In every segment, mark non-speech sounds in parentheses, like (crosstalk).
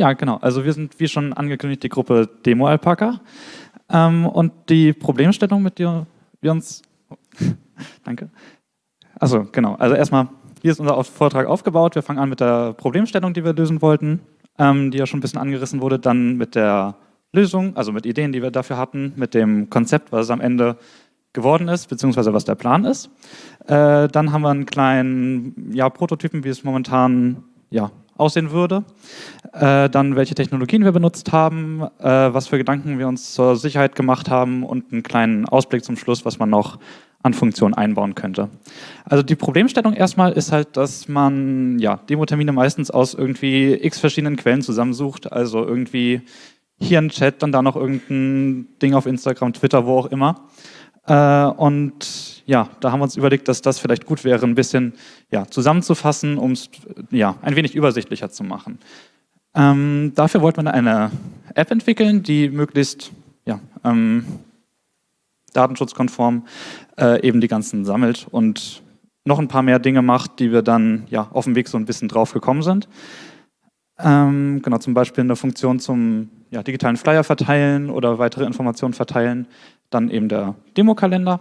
ja, genau. Also wir sind, wie schon angekündigt, die Gruppe Demo Alpaca. Ähm, und die Problemstellung, mit der wir uns... (laughs) Danke. Also genau. Also erstmal, hier ist unser Vortrag aufgebaut. Wir fangen an mit der Problemstellung, die wir lösen wollten, ähm, die ja schon ein bisschen angerissen wurde. Dann mit der Lösung, also mit Ideen, die wir dafür hatten, mit dem Konzept, was am Ende geworden ist, beziehungsweise was der Plan ist. Äh, dann haben wir einen kleinen ja, Prototypen, wie es momentan ja, aussehen würde. Äh, dann welche Technologien wir benutzt haben, äh, was für Gedanken wir uns zur Sicherheit gemacht haben und einen kleinen Ausblick zum Schluss, was man noch an Funktionen einbauen könnte. Also die Problemstellung erstmal ist halt, dass man ja, Demo-Termine meistens aus irgendwie x verschiedenen Quellen zusammensucht, also irgendwie hier ein Chat, dann da noch irgendein Ding auf Instagram, Twitter, wo auch immer. Äh, und ja, da haben wir uns überlegt, dass das vielleicht gut wäre, ein bisschen ja, zusammenzufassen, um es ja, ein wenig übersichtlicher zu machen. Ähm, dafür wollten wir eine App entwickeln, die möglichst ja, ähm, datenschutzkonform äh, eben die ganzen sammelt und noch ein paar mehr Dinge macht, die wir dann ja, auf dem Weg so ein bisschen drauf gekommen sind. Ähm, genau, zum Beispiel eine Funktion zum ja, digitalen Flyer verteilen oder weitere Informationen verteilen, dann eben der Demokalender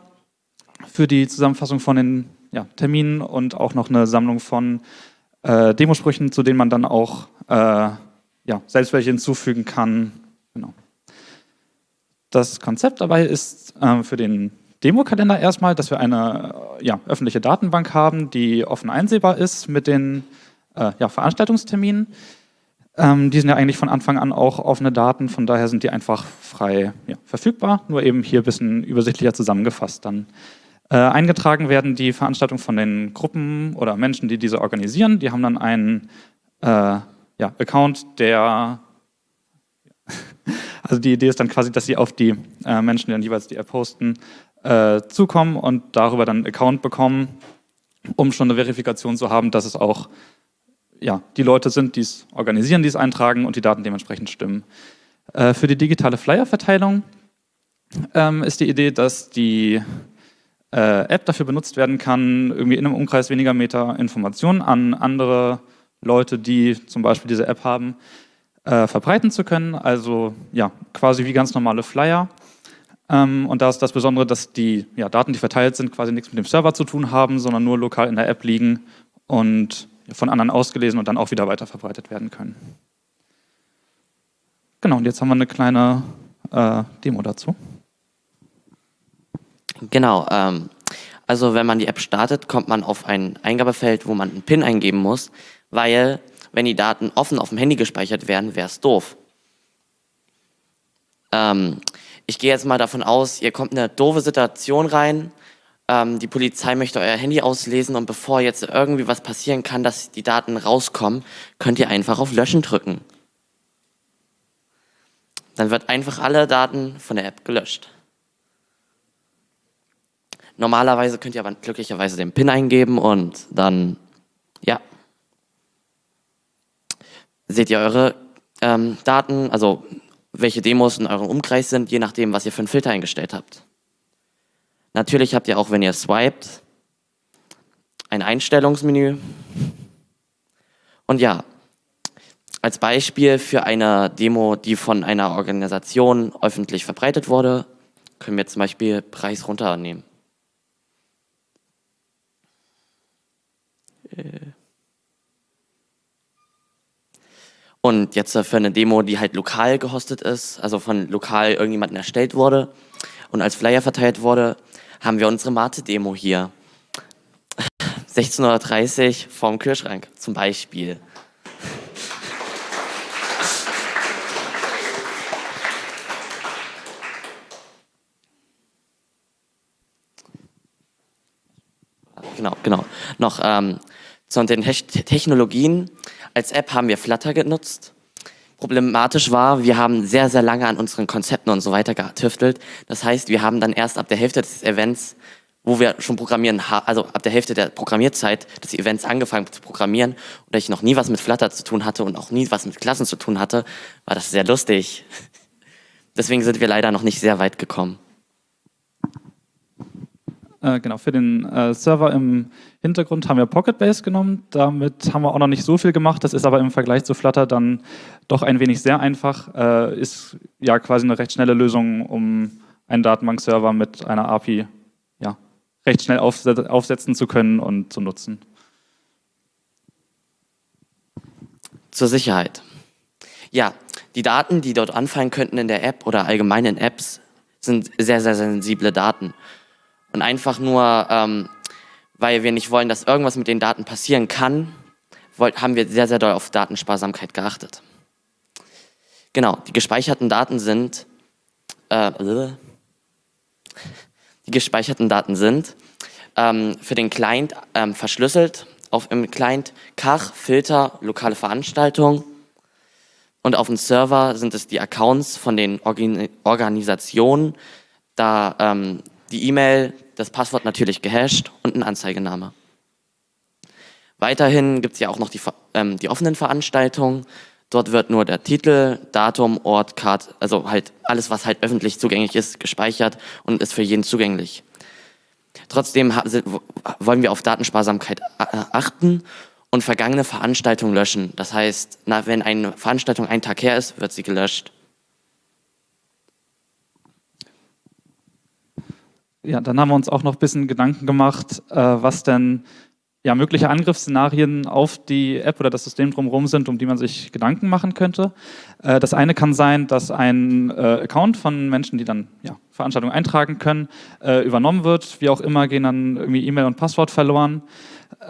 für die Zusammenfassung von den ja, Terminen und auch noch eine Sammlung von äh, Demosprüchen, zu denen man dann auch äh, ja, selbst welche hinzufügen kann. Genau. Das Konzept dabei ist äh, für den Demokalender erstmal, dass wir eine äh, ja, öffentliche Datenbank haben, die offen einsehbar ist mit den äh, ja, Veranstaltungsterminen. Ähm, die sind ja eigentlich von Anfang an auch offene Daten, von daher sind die einfach frei ja, verfügbar, nur eben hier ein bisschen übersichtlicher zusammengefasst dann. Äh, eingetragen werden die Veranstaltungen von den Gruppen oder Menschen, die diese organisieren. Die haben dann einen äh, ja, Account, der (laughs) also die Idee ist dann quasi, dass sie auf die äh, Menschen, die dann jeweils die App posten, äh, zukommen und darüber dann einen Account bekommen, um schon eine Verifikation zu haben, dass es auch ja, die Leute sind, die es organisieren, die es eintragen und die Daten dementsprechend stimmen. Äh, für die digitale Flyer-Verteilung ähm, ist die Idee, dass die äh, App dafür benutzt werden kann, irgendwie in einem Umkreis weniger Meter Informationen an andere Leute, die zum Beispiel diese App haben, äh, verbreiten zu können. Also ja, quasi wie ganz normale Flyer. Ähm, und da ist das Besondere, dass die ja, Daten, die verteilt sind, quasi nichts mit dem Server zu tun haben, sondern nur lokal in der App liegen und von anderen ausgelesen und dann auch wieder weiterverbreitet werden können. Genau, und jetzt haben wir eine kleine äh, Demo dazu. Genau, ähm, also wenn man die App startet, kommt man auf ein Eingabefeld, wo man einen PIN eingeben muss, weil wenn die Daten offen auf dem Handy gespeichert werden, wäre es doof. Ähm, ich gehe jetzt mal davon aus, ihr kommt in eine doofe Situation rein, ähm, die Polizei möchte euer Handy auslesen und bevor jetzt irgendwie was passieren kann, dass die Daten rauskommen, könnt ihr einfach auf Löschen drücken. Dann wird einfach alle Daten von der App gelöscht. Normalerweise könnt ihr aber glücklicherweise den PIN eingeben und dann, ja, seht ihr eure ähm, Daten, also welche Demos in eurem Umkreis sind, je nachdem, was ihr für einen Filter eingestellt habt. Natürlich habt ihr auch, wenn ihr swiped, ein Einstellungsmenü. Und ja, als Beispiel für eine Demo, die von einer Organisation öffentlich verbreitet wurde, können wir zum Beispiel Preis runternehmen. Äh. Und jetzt für eine Demo, die halt lokal gehostet ist, also von lokal irgendjemandem erstellt wurde und als Flyer verteilt wurde, haben wir unsere Mate-Demo hier. 16.30 Uhr vorm Kühlschrank zum Beispiel. Genau, genau. Noch ähm, zu den Technologien. Als App haben wir Flutter genutzt problematisch war, wir haben sehr, sehr lange an unseren Konzepten und so weiter getüftelt. Das heißt, wir haben dann erst ab der Hälfte des Events, wo wir schon programmieren, also ab der Hälfte der Programmierzeit des Events angefangen zu programmieren. Und da ich noch nie was mit Flutter zu tun hatte und auch nie was mit Klassen zu tun hatte, war das sehr lustig. (laughs) Deswegen sind wir leider noch nicht sehr weit gekommen. Äh, genau, für den äh, Server im Hintergrund haben wir Pocketbase genommen. Damit haben wir auch noch nicht so viel gemacht. Das ist aber im Vergleich zu Flutter dann doch ein wenig sehr einfach. Äh, ist ja quasi eine recht schnelle Lösung, um einen Datenbankserver mit einer API ja, recht schnell aufsetzen zu können und zu nutzen. Zur Sicherheit. Ja, die Daten, die dort anfallen könnten in der App oder allgemein in Apps, sind sehr, sehr sensible Daten. Und einfach nur, ähm, weil wir nicht wollen, dass irgendwas mit den Daten passieren kann, haben wir sehr, sehr doll auf Datensparsamkeit geachtet. Genau, die gespeicherten Daten sind, äh, (laughs) die gespeicherten Daten sind ähm, für den Client ähm, verschlüsselt, auf im Client Kach, Filter, lokale Veranstaltung und auf dem Server sind es die Accounts von den Organisationen, da ähm, die E-Mail, das Passwort natürlich gehasht und ein Anzeigename. Weiterhin gibt es ja auch noch die, ähm, die offenen Veranstaltungen. Dort wird nur der Titel, Datum, Ort, Card, also halt alles, was halt öffentlich zugänglich ist, gespeichert und ist für jeden zugänglich. Trotzdem wollen wir auf Datensparsamkeit achten und vergangene Veranstaltungen löschen. Das heißt, na, wenn eine Veranstaltung einen Tag her ist, wird sie gelöscht. Ja, dann haben wir uns auch noch ein bisschen Gedanken gemacht, äh, was denn ja, mögliche Angriffsszenarien auf die App oder das System drumherum sind, um die man sich Gedanken machen könnte. Äh, das eine kann sein, dass ein äh, Account von Menschen, die dann ja, Veranstaltungen eintragen können, äh, übernommen wird. Wie auch immer gehen dann irgendwie E-Mail und Passwort verloren.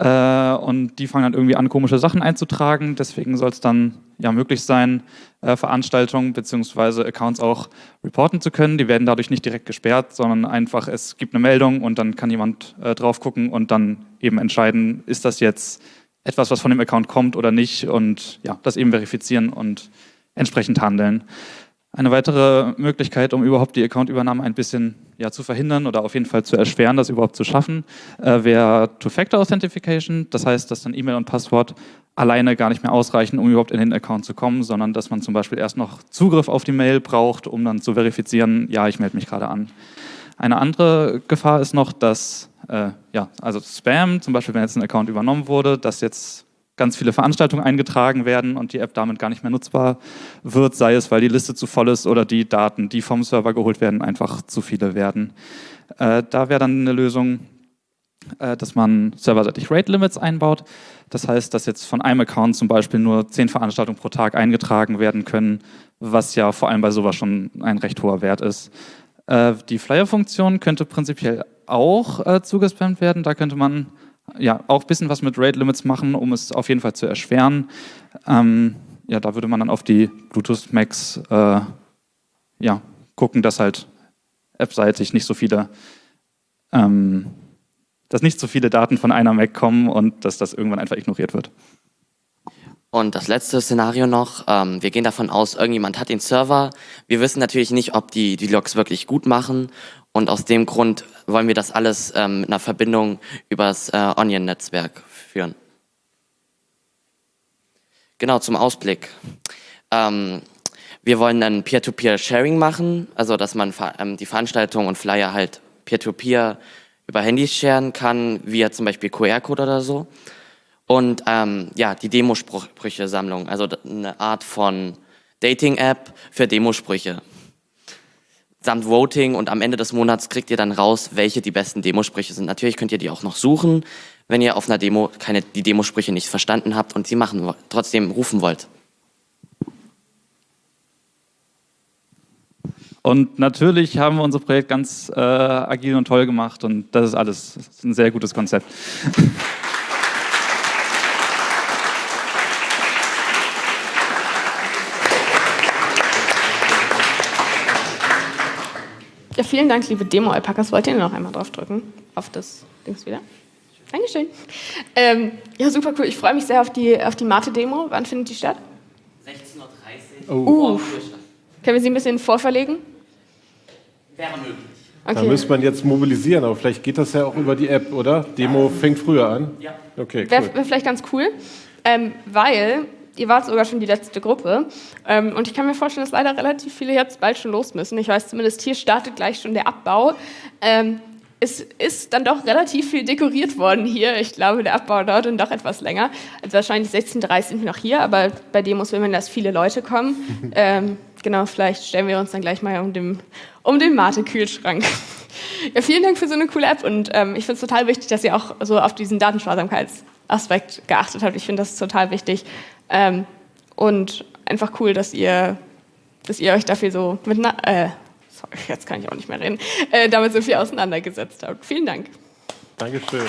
Äh, und die fangen dann irgendwie an, komische Sachen einzutragen. Deswegen soll es dann ja möglich sein, äh, Veranstaltungen bzw. Accounts auch reporten zu können. Die werden dadurch nicht direkt gesperrt, sondern einfach, es gibt eine Meldung und dann kann jemand äh, drauf gucken und dann eben entscheiden, ist das jetzt etwas, was von dem Account kommt oder nicht und ja, das eben verifizieren und entsprechend handeln. Eine weitere Möglichkeit, um überhaupt die Accountübernahme ein bisschen ja, zu verhindern oder auf jeden Fall zu erschweren, das überhaupt zu schaffen, äh, wäre Two-Factor-Authentification. Das heißt, dass dann E-Mail und Passwort alleine gar nicht mehr ausreichen, um überhaupt in den Account zu kommen, sondern dass man zum Beispiel erst noch Zugriff auf die Mail braucht, um dann zu verifizieren, ja, ich melde mich gerade an. Eine andere Gefahr ist noch, dass, äh, ja, also Spam, zum Beispiel wenn jetzt ein Account übernommen wurde, dass jetzt ganz viele Veranstaltungen eingetragen werden und die App damit gar nicht mehr nutzbar wird, sei es, weil die Liste zu voll ist oder die Daten, die vom Server geholt werden, einfach zu viele werden. Äh, da wäre dann eine Lösung, äh, dass man serverseitig Rate Limits einbaut. Das heißt, dass jetzt von einem Account zum Beispiel nur zehn Veranstaltungen pro Tag eingetragen werden können, was ja vor allem bei sowas schon ein recht hoher Wert ist. Äh, die Flyer-Funktion könnte prinzipiell auch äh, zugespammt werden. Da könnte man ja, auch ein bisschen was mit Rate Limits machen, um es auf jeden Fall zu erschweren. Ähm, ja, da würde man dann auf die Bluetooth Max äh, ja, gucken, dass halt appseitig nicht so viele, ähm, dass nicht so viele Daten von einer Mac kommen und dass das irgendwann einfach ignoriert wird. Und das letzte Szenario noch, ähm, wir gehen davon aus, irgendjemand hat den Server. Wir wissen natürlich nicht, ob die die Logs wirklich gut machen und aus dem Grund wollen wir das alles ähm, mit einer Verbindung übers äh, Onion-Netzwerk führen. Genau, zum Ausblick. Ähm, wir wollen dann Peer-to-Peer-Sharing machen, also dass man ähm, die Veranstaltungen und Flyer halt Peer-to-Peer -Peer über Handys sharen kann, via zum Beispiel QR-Code oder so. Und ähm, ja, die Demosprüche-Sammlung, also eine Art von Dating-App für Demosprüche samt Voting und am Ende des Monats kriegt ihr dann raus, welche die besten Demosprüche sind. Natürlich könnt ihr die auch noch suchen, wenn ihr auf einer Demo keine, die Demosprüche nicht verstanden habt und sie machen trotzdem rufen wollt. Und natürlich haben wir unser Projekt ganz äh, agil und toll gemacht und das ist alles das ist ein sehr gutes Konzept. (laughs) Ja, vielen Dank, liebe Demo-Alpakas. Wollt ihr noch einmal draufdrücken? Auf das Dings wieder? Dankeschön. Ähm, ja, super cool. Ich freue mich sehr auf die, auf die Mate-Demo. Wann findet die statt? 16.30 Uhr. Oh. Uh. Können wir sie ein bisschen vorverlegen? Wäre möglich. Okay. Da müsste man jetzt mobilisieren, aber vielleicht geht das ja auch über die App, oder? Demo fängt früher an. Ja. Okay, cool. Wäre wär vielleicht ganz cool, ähm, weil ihr wart sogar schon die letzte Gruppe. Ähm, und ich kann mir vorstellen, dass leider relativ viele jetzt bald schon los müssen. Ich weiß zumindest, hier startet gleich schon der Abbau. Ähm, es ist dann doch relativ viel dekoriert worden hier. Ich glaube, der Abbau dauert dann doch etwas länger. Also wahrscheinlich 16.30 Uhr sind wir noch hier, aber bei Demos will man, dass viele Leute kommen. (laughs) ähm, genau, vielleicht stellen wir uns dann gleich mal um den, um den Mate-Kühlschrank. (laughs) ja, vielen Dank für so eine coole App und ähm, ich finde es total wichtig, dass ihr auch so auf diesen Datensparsamkeitsaspekt geachtet habt. Ich finde das total wichtig ähm, und einfach cool, dass ihr, dass ihr euch dafür so mit, äh, sorry, jetzt kann ich auch nicht mehr reden, äh, damit so viel auseinandergesetzt habt. Vielen Dank. Dankeschön.